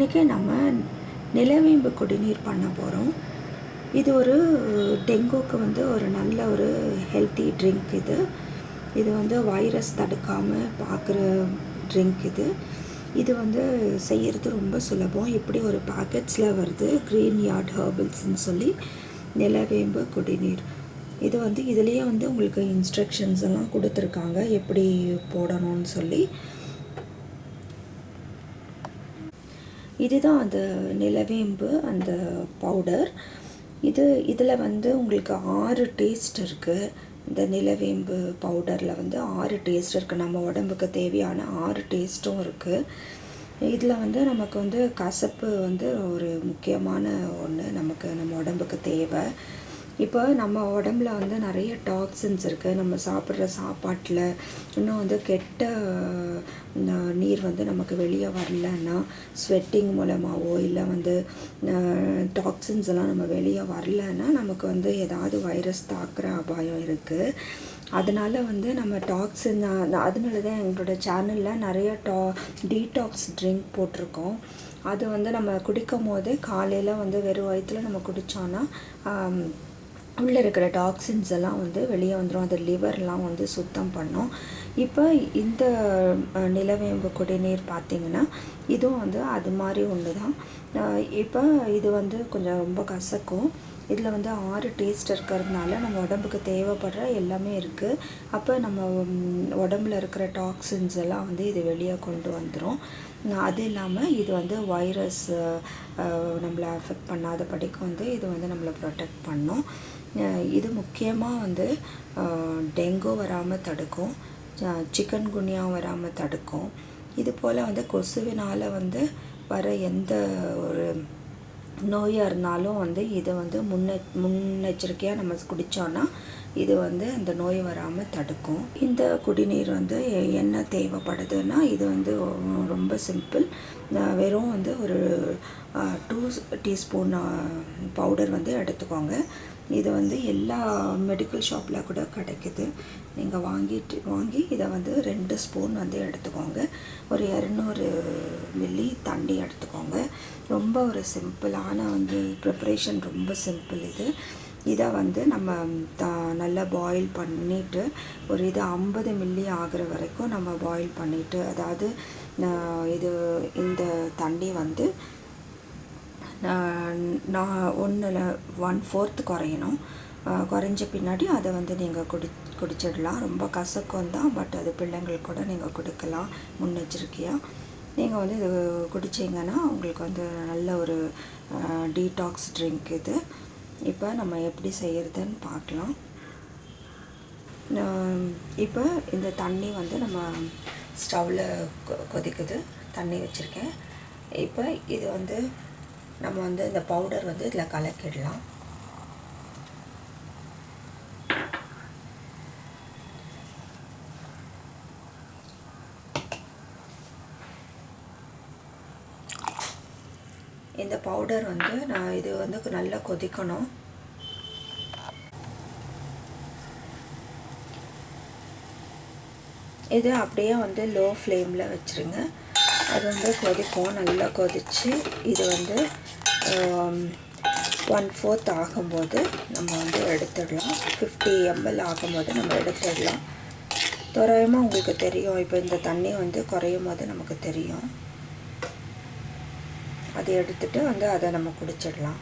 இன்றைக்கி நம்ம நிலவேம்பு குடிநீர் பண்ண போகிறோம் இது ஒரு டெங்குக்கு வந்து ஒரு நல்ல ஒரு ஹெல்த்தி ட்ரிங்க் இது. இது வந்து வைரஸ் தடுக்காமல் பார்க்குற ட்ரிங்க் இது. இது வந்து செய்கிறது ரொம்ப சுலபம். இப்படி ஒரு பேக்கெட்ஸில் வருது க்ரீன் யார்ட் ஹர்பிள்ஸ்ன்னு சொல்லி நிலவேம்பு குடிநீர். இது வந்து இதுலேயே வந்து உங்களுக்கு இன்ஸ்ட்ரக்ஷன்ஸ் எல்லாம் கொடுத்துருக்காங்க. எப்படி போடணும்னு சொல்லி. இதுதான் அந்த நிலவேம்பு அந்த பவுடர் இது இதில் வந்து உங்களுக்கு ஆறு டேஸ்ட் இருக்குது இந்த நிலவேம்பு பவுடரில் வந்து ஆறு டேஸ்ட் இருக்குது நம்ம உடம்புக்கு தேவையான ஆறு டேஸ்ட்டும் இருக்குது இதில் வந்து நமக்கு வந்து கசப்பு வந்து ஒரு முக்கியமான ஒன்று நமக்கு நம்ம உடம்புக்கு தேவை. இப்போ நம்ம உடம்புல வந்து நிறைய டாக்ஸின்ஸ் இருக்குது நம்ம சாப்பிட்ற சாப்பாட்டில் இன்னும் வந்து கெட்ட நீர் வந்து நமக்கு வெளியே வரலன்னா ஸ்வெட்டிங் மூலமாகவோ இல்லை வந்து டாக்ஸின்ஸ் எல்லாம் நம்ம வெளியே வரலன்னா நமக்கு வந்து ஏதாவது வைரஸ் தாக்குற அபாயம் இருக்குது அதனால் வந்து நம்ம டாக்ஸின் அதனால தான் எங்களோட சேனலில் நிறைய டா டீடாக்ஸ் ட்ரிங்க் போட்டிருக்கோம். அது வந்து நம்ம குடிக்கும் போதே காலையில் வந்து வெறும் வயிற்றில் நம்ம குடித்தோன்னா உள்ளே இருக்கிற டாக்ஸின்ஸ் எல்லாம் வந்து வெளியே வந்துடும் அது லிவர்லாம் வந்து சுத்தம் பண்ணும். இப்போ இந்த நிலவேம்பு குடிநீர் பார்த்திங்கன்னா இதுவும் வந்து அது மாதிரி ஒன்று தான் இப்போ இது வந்து கொஞ்சம் ரொம்ப கசக்கும். இதில் வந்து ஆறு டேஸ்ட் இருக்கிறதுனால நம்ம உடம்புக்கு தேவைப்படுற எல்லாமே இருக்குது அப்போ நம்ம உடம்புல இருக்கிற டாக்ஸின்ஸ் எல்லாம் வந்து இது வெளியே கொண்டு வந்துடும் அது இல்லாமல் இது வந்து வைரஸ் நம்மளை அஃபெக்ட் பண்ணாத படிக்கு வந்து இது வந்து நம்மளை ப்ரொடெக்ட் பண்ணும். இது முக்கியமாக வந்து டெங்கு வராமல் தடுக்கும் சிக்கன் குனியா வராமல் தடுக்கும். இது போல் வந்து கொசுவினால் வந்து வர எந்த ஒரு நோயாக இருந்தாலும் வந்து இதை வந்து முன்னெ முன்னெச்சரிக்கையாக நம்ம குடித்தோன்னா இது வந்து அந்த நோய் வராமல் தடுக்கும். இந்த குடிநீர் வந்து என்ன தேவைப்படுதுன்னா இது வந்து ரொம்ப சிம்பிள். வெறும் வந்து ஒரு டூ டீஸ்பூன் பவுடர் வந்து எடுத்துக்கோங்க. இது வந்து எல்லா மெடிக்கல் ஷாப்பில் கூட கிடைக்குது. நீங்கள் வாங்கிட்டு வாங்கி இதை வந்து ரெண்டு ஸ்பூன் வந்து எடுத்துக்கோங்க. ஒரு இரநூறு மில்லி தண்ணி எடுத்துக்கோங்க. ரொம்ப ஒரு சிம்பிளான வந்து ப்ரிப்ரேஷன் ரொம்ப சிம்பிள் இது. இதை வந்து நம்ம த நல்லா பாயில் பண்ணிவிட்டு ஒரு இது ஐம்பது மில்லி ஆகிற வரைக்கும் நம்ம பாயில் பண்ணிவிட்டு அதாவது இது இந்த தண்ணி வந்து நான் ஒன்றில் ஒன் ஃபோர்த்து குறையணும். குறைஞ்ச பின்னாடி அதை வந்து நீங்கள் குடி குடிச்சிடலாம். ரொம்ப கசக்கம் தான் பட் அது பிள்ளைங்களுக்கு கூட நீங்கள் கொடுக்கலாம். முன்னெச்சரிக்கையாக நீங்கள் வந்து இது குடிச்சிங்கன்னா உங்களுக்கு வந்து நல்ல ஒரு டீடாக்ஸ் ட்ரிங்க் இது. இப்போ நம்ம எப்படி செய்கிறதுன்னு பார்க்கலாம். இப்போ இந்த தண்ணி வந்து நம்ம ஸ்டவ்வில் கொதிக்குது. தண்ணி வச்சுருக்கேன். இப்போ இது வந்து நம்ம வந்து இந்த பவுடர் வந்து இதில் கலக்கிடலாம். இந்த பவுடர் வந்து நான் இது வந்து நல்லா கொதிக்கணும். இது அப்படியே வந்து லோ ஃப்ளேமில் வச்சுருங்க. அது வந்து கொதிக்கும் நல்லா கொதித்து இது வந்து ஒன் ஃபோர்த் ஆகும்போது நம்ம வந்து எடுத்துடலாம். ஃபிஃப்டி எம்எல் ஆகும்போது நம்ம எடுத்துடலாம். தோராயமாக உங்களுக்கு தெரியும். இப்போ இந்த தண்ணி வந்து குறையும் போது நமக்கு தெரியும். அதை எடுத்துகிட்டு வந்து அதை நம்ம குடிச்சிடலாம்.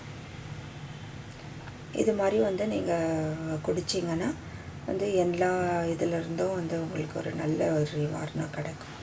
இது மாதிரி வந்து நீங்கள் குடிச்சிங்கன்னா வந்து எல்லா இதிலிருந்தும் வந்து உங்களுக்கு ஒரு நல்ல ஒரு நிவாரணம் கிடைக்கும்.